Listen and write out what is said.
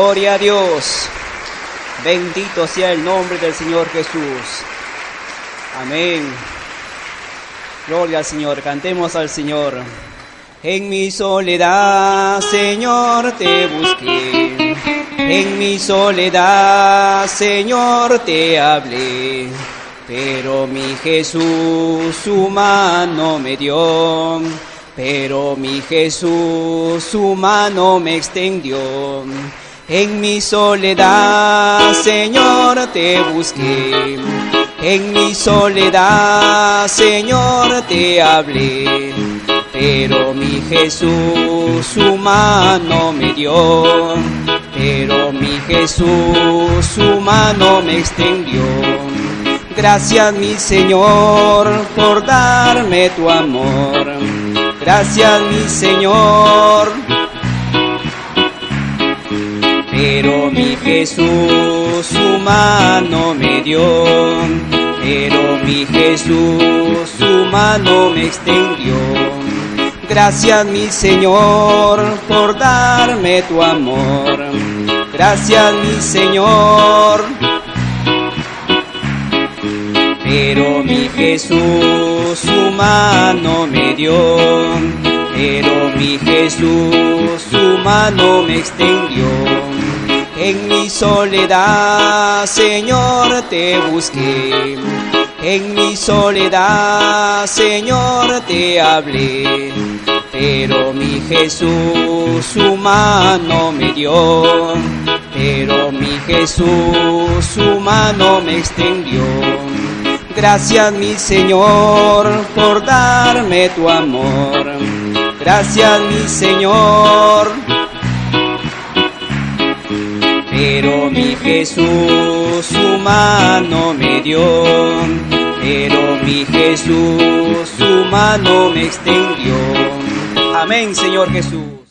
Gloria a Dios. Bendito sea el nombre del Señor Jesús. Amén. Gloria al Señor. Cantemos al Señor. En mi soledad, Señor, te busqué. En mi soledad, Señor, te hablé. Pero mi Jesús su mano me dio. Pero mi Jesús su mano me extendió. En mi soledad, Señor, te busqué. En mi soledad, Señor, te hablé. Pero mi Jesús su mano me dio. Pero mi Jesús su mano me extendió. Gracias mi Señor por darme tu amor. Gracias mi Señor. Pero mi Jesús su mano me dio. Pero mi Jesús su mano me extendió. Gracias mi Señor por darme tu amor. Gracias mi Señor. Pero mi Jesús su mano me dio, pero mi Jesús su mano me extendió. En mi soledad, Señor, te busqué. En mi soledad, Señor, te hablé. Pero mi Jesús su mano me dio. Pero mi Jesús su mano me extendió. Gracias mi Señor por darme tu amor. Gracias mi Señor. Pero mi Jesús su mano me dio. Pero mi Jesús su mano me extendió. Amén Señor Jesús.